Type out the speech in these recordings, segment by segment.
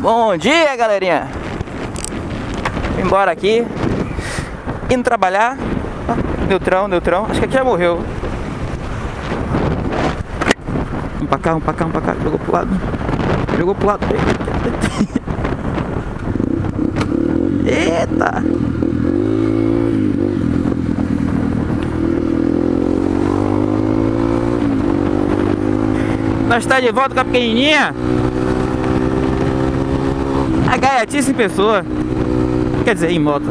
Bom dia, galerinha. Vim embora aqui. Indo trabalhar. Ah, neutrão, neutrão. Acho que aqui já morreu. Vamos pra cá, vamos pra cá, vamos pra cá. Jogou pro lado. Jogou pro lado. Eita! Nós está de volta com a pequenininha. A gaiatice em pessoa. Quer dizer, em moto.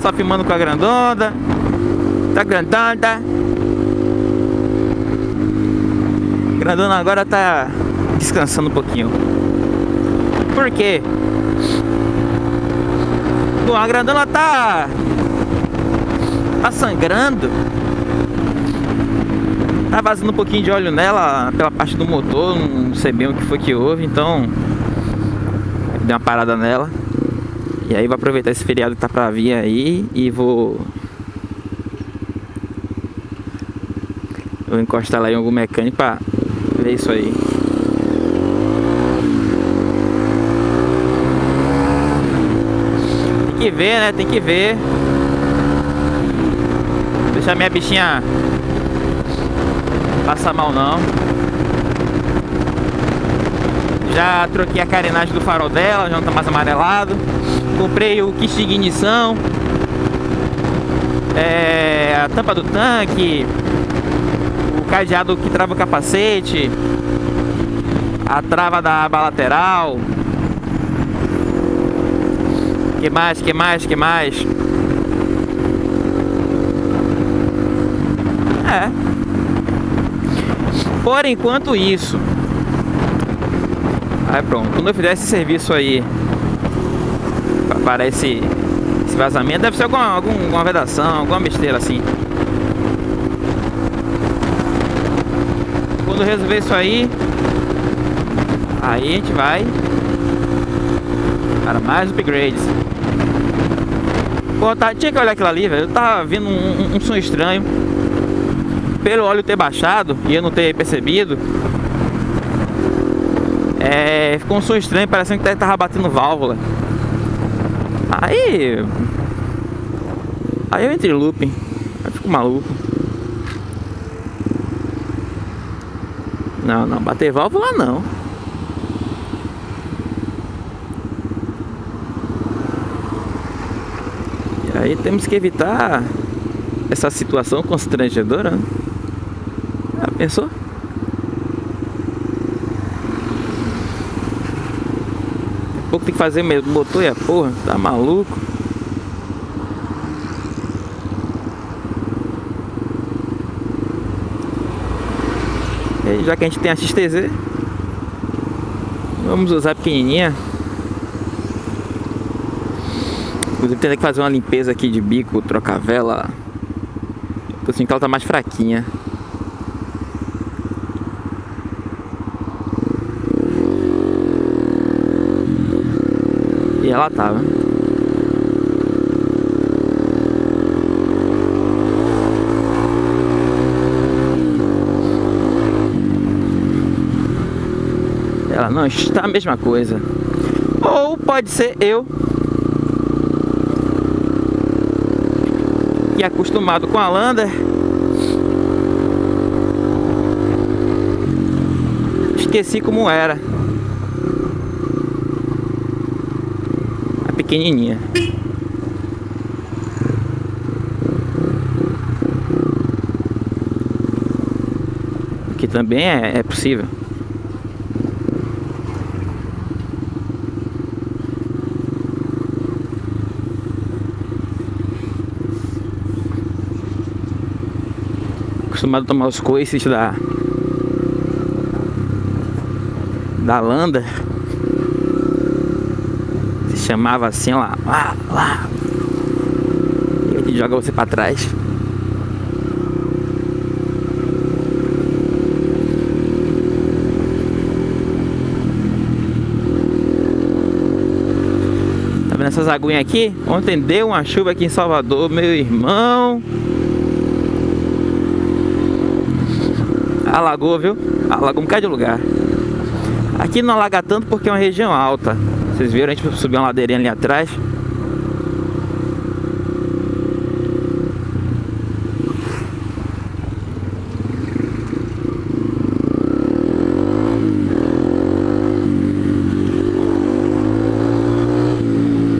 Só filmando com a grandona. Tá grandona. Grandona agora tá descansando um pouquinho. Por quê? Bom, a grandona tá... Tá sangrando Tá vazando um pouquinho de óleo nela pela parte do motor, não sei bem o que foi que houve, então dei uma parada nela. E aí vou aproveitar esse feriado que tá pra vir aí e vou Vou encostar lá em algum mecânico pra ver isso aí. Tem que ver, né? Tem que ver. Deixar minha bichinha Passa mal não. Já troquei a carenagem do farol dela, já não tá mais amarelado. Comprei o kit de ignição. É, a tampa do tanque. O cadeado que trava o capacete. A trava da aba lateral. Que mais, que mais, que mais? É. Por enquanto isso. Aí pronto, quando eu fizer esse serviço aí para esse, esse vazamento, deve ser alguma, alguma vedação, alguma besteira assim. Quando resolver isso aí, aí a gente vai para mais upgrades. Pô, tá, tinha que olhar aquilo ali, velho. Eu tava vendo um, um, um som estranho pelo óleo ter baixado e eu não ter percebido, é, ficou um som estranho, parecendo que tava batendo válvula. Aí. Aí eu entrei looping. Aí fico maluco. Não, não, bater válvula não. E aí temos que evitar essa situação constrangedora. Né? Pensou? Daqui pouco tem que fazer mesmo motor e a porra, tá maluco? E já que a gente tem a XTZ, vamos usar a pequenininha. Inclusive tem que fazer uma limpeza aqui de bico, trocar vela. Tô sentindo que ela tá mais fraquinha. Ela tava. Ela não está a mesma coisa. Ou pode ser eu que acostumado com a Lander esqueci como era. Pequenininha. Que também é, é possível. Acostumado a tomar os coices da da Landa chamava assim, lá, lá, lá. E joga você pra trás. Tá vendo essas aguinhas aqui? Ontem deu uma chuva aqui em Salvador, meu irmão. Alagou, viu? Alagou um bocado de lugar. Aqui não alaga tanto porque é uma região alta. Vocês viram, a gente subiu uma ladeirinha ali atrás.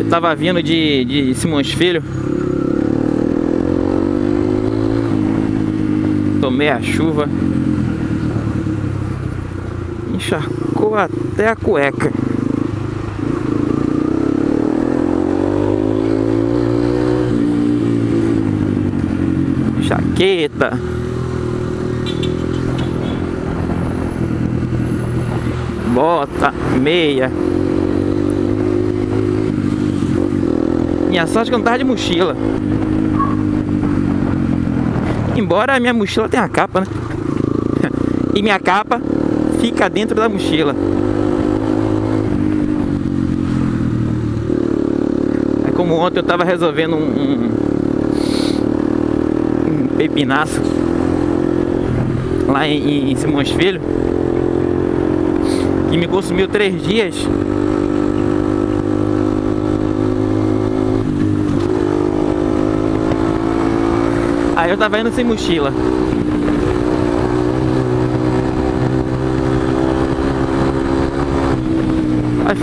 Eu tava vindo de, de Simões Filho. Tomei a chuva. Encharcou até a cueca. Jaqueta. Bota, meia. Minha sorte que eu não tava de mochila. Embora a minha mochila tenha capa, né? E minha capa fica dentro da mochila. É como ontem eu tava resolvendo um, um, um pepinaço lá em, em Simões Filho que me consumiu três dias Aí eu tava indo sem mochila.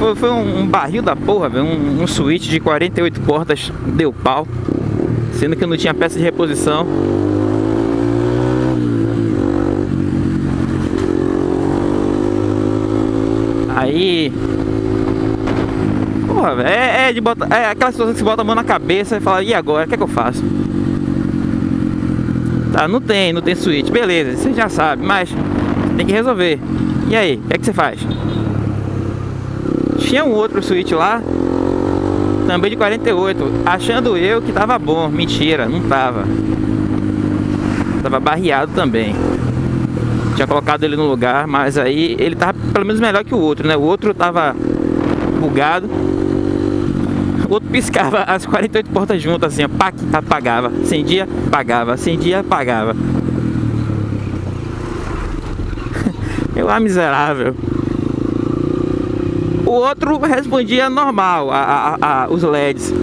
Foi, foi um, barril da porra, velho. Um, um switch de 48 portas deu pau. Sendo que não tinha peça de reposição. Aí. Porra. É, é, de botar, é aquela situação que você bota a mão na cabeça e fala, e agora? O que é que eu faço? Tá, não tem, não tem switch. Beleza, você já sabe, mas tem que resolver. E aí, o que é que você faz? Tinha um outro switch lá, também de 48, achando eu que tava bom. Mentira, não tava. Tava barreado também. Tinha colocado ele no lugar, mas aí ele tava pelo menos melhor que o outro, né? O outro tava bugado o outro piscava as 48 portas juntas assim, pac, apagava, acendia, apagava, acendia, apagava. Eu lá miserável. O outro respondia normal, a, a, a, os LEDs.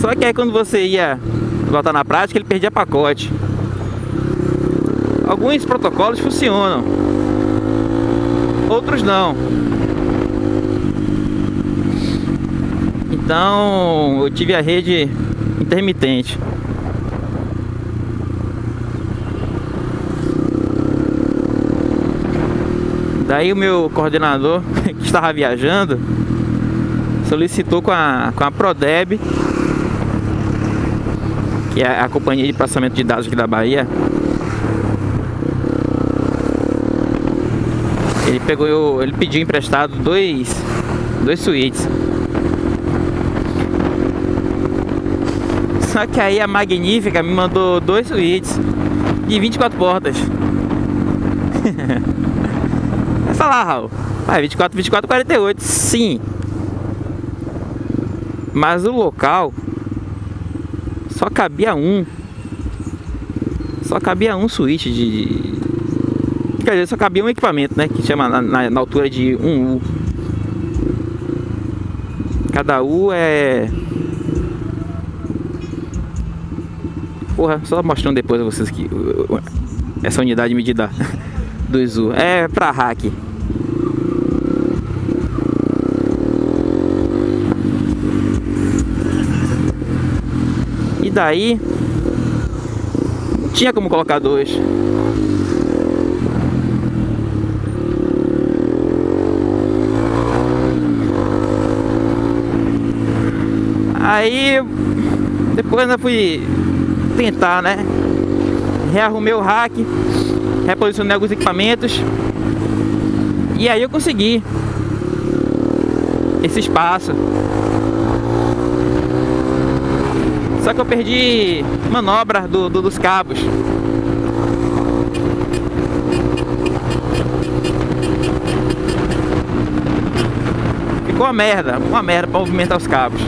Só que aí quando você ia botar na prática, ele perdia pacote. Alguns protocolos funcionam, outros não. Então eu tive a rede intermitente. Daí o meu coordenador, que estava viajando, solicitou com a, com a Prodeb, que é a companhia de passamento de dados aqui da Bahia. Ele pegou, ele pediu emprestado dois, dois suítes. Só que aí a Magnífica me mandou dois suítes de 24 portas. Vai falar, Raul. Ah, 24, 24, 48. Sim. Mas o local só cabia um. Só cabia um suíte de. Quer dizer, só cabia um equipamento, né? Que chama na, na, na altura de um U. Cada U é Porra, só mostrando depois a vocês que essa unidade medida do ISU é pra hack. Daí não tinha como colocar dois. Aí depois eu fui tentar, né? Rearrumei o rack, reposicionei alguns equipamentos e aí eu consegui esse espaço que eu perdi manobra do, do dos cabos. Ficou uma merda, uma merda para movimentar os cabos.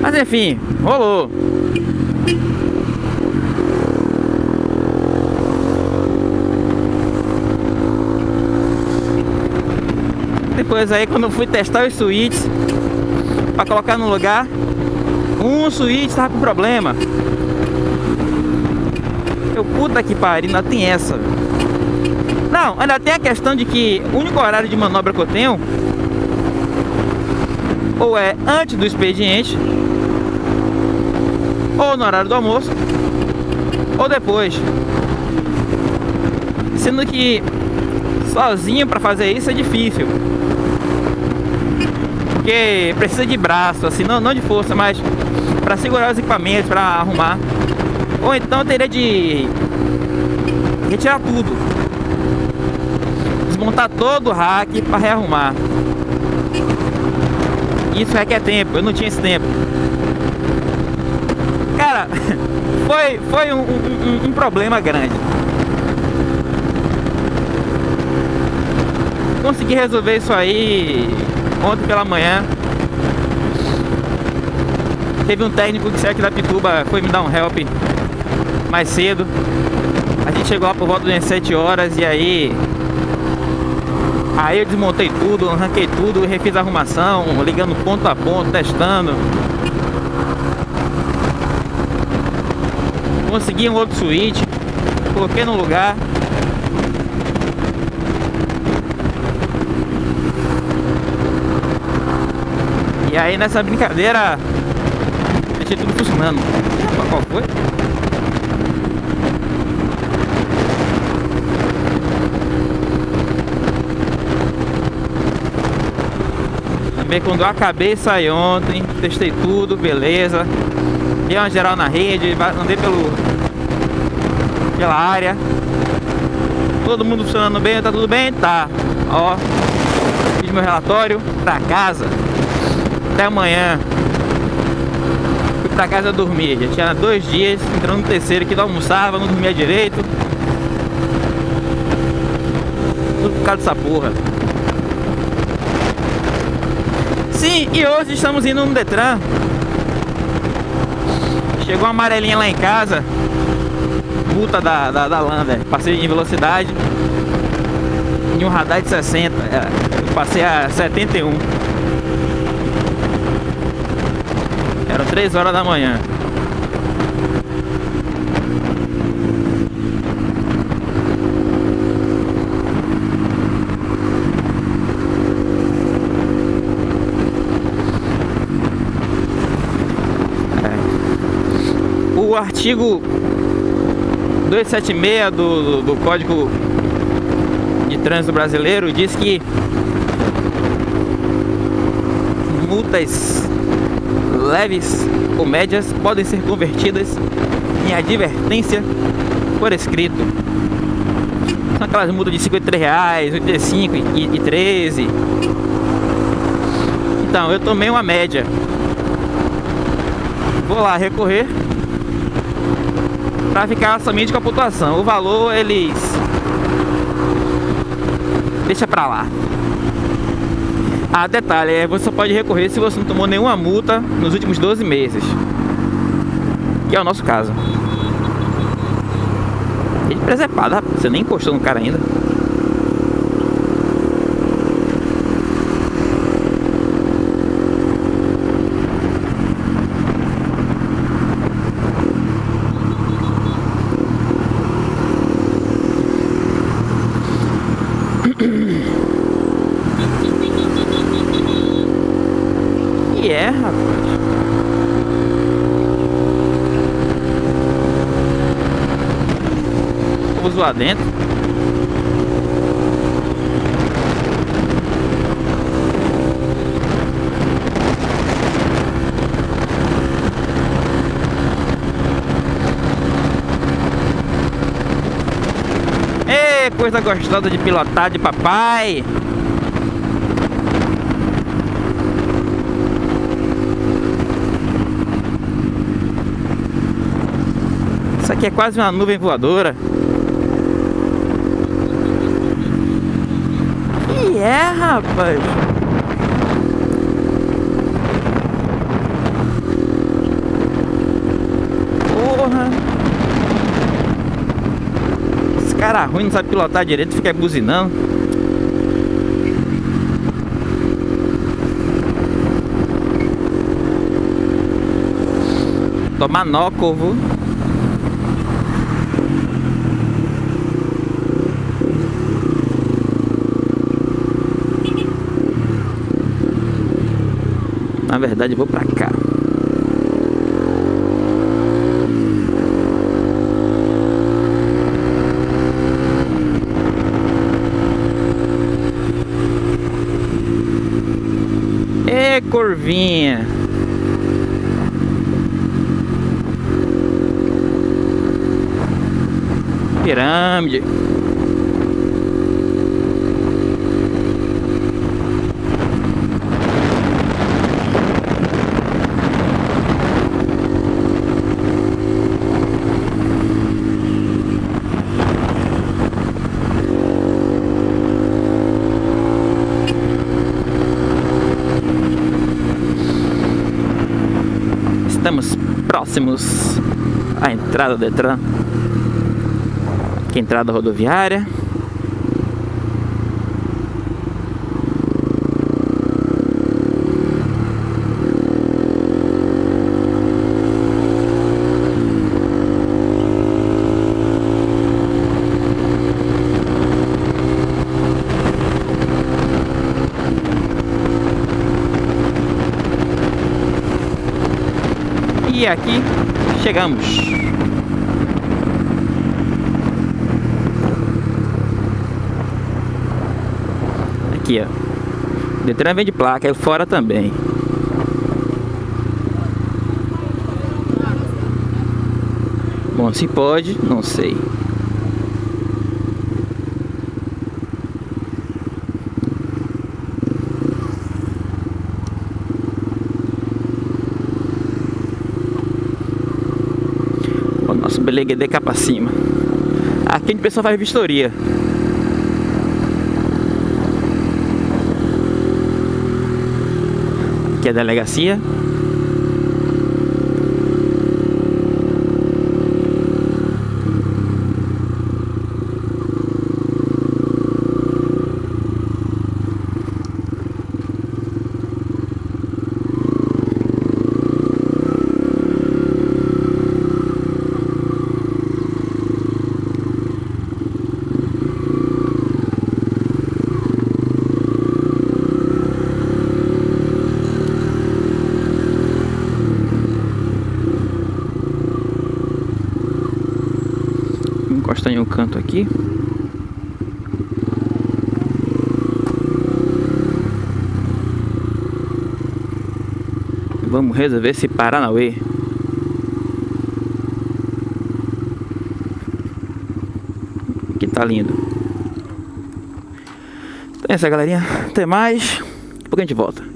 Mas enfim, rolou. Depois aí quando eu fui testar os suítes Pra colocar no lugar. Um suíte tava com problema. Eu, puta que pariu, ainda tem essa. Não, ainda tem a questão de que O único horário de manobra que eu tenho Ou é antes do expediente Ou no horário do almoço Ou depois. Sendo que sozinho para fazer isso é difícil. Porque precisa de braço, assim, não, não de força, mas para segurar os equipamentos, para arrumar. Ou então teria de retirar tudo. Desmontar todo o rack para rearrumar. Isso requer tempo, eu não tinha esse tempo. Cara, foi, foi um, um, um problema grande. consegui resolver isso aí ontem pela manhã. Teve um técnico que saiu aqui da Pituba, foi me dar um help mais cedo. A gente chegou lá por volta das 7 horas e aí... Aí eu desmontei tudo, arranquei tudo, refiz a arrumação, ligando ponto a ponto, testando. Consegui um outro switch, coloquei no lugar. E aí nessa brincadeira deixei tudo funcionando. Qual foi? Também quando eu acabei saí ontem, testei tudo, beleza. Dei uma geral na rede, andei pelo pela área. Todo mundo funcionando bem, tá tudo bem? Tá. Ó, fiz meu relatório pra casa até amanhã. Fui pra casa dormir. Já tinha dois dias, entrando no terceiro que não almoçava, não dormia direito. Tudo por causa dessa porra. Sim, e hoje estamos indo no Detran. Chegou uma amarelinha lá em casa. Multa da, da, da Lander. Passei em velocidade. Em um radar de 60. É, passei a 71. Eram 3 horas da manhã. É. O artigo 276 do, do, do Código de Trânsito Brasileiro diz que multas leves ou médias podem ser convertidas em advertência por escrito. São aquelas multas de 53 reais, 85 e, e 13. Então, eu tomei uma média. Vou lá recorrer para ficar somente com a pontuação. O valor eles deixa para lá. Ah, detalhe, é, você só pode recorrer se você não tomou nenhuma multa nos últimos 12 meses. Que é o nosso caso. Ele presepado, você nem encostou no cara ainda. Lá dentro. Ê, coisa gostosa de pilotar de papai. Isso aqui é quase uma nuvem voadora. que é, rapaz? Porra. Esse cara ruim não sabe pilotar direito, fica buzinando. Tomar nó, corvo. Na verdade, vou pra cá. É, curvinha. Pirâmide. Estamos próximos à entrada do Detran. Aqui a entrada rodoviária. E aqui chegamos. Aqui, ó. Detran vem de placa, aí fora também. Bom, se pode, não sei. Nosso Beleguedê cá pra cima. Aqui a gente pessoal faz vistoria. Aqui é a delegacia. Vou encostar em um canto aqui. Vamos resolver esse Paranauê. Que tá lindo. Então é isso, galerinha. Até mais. Depois a gente volta.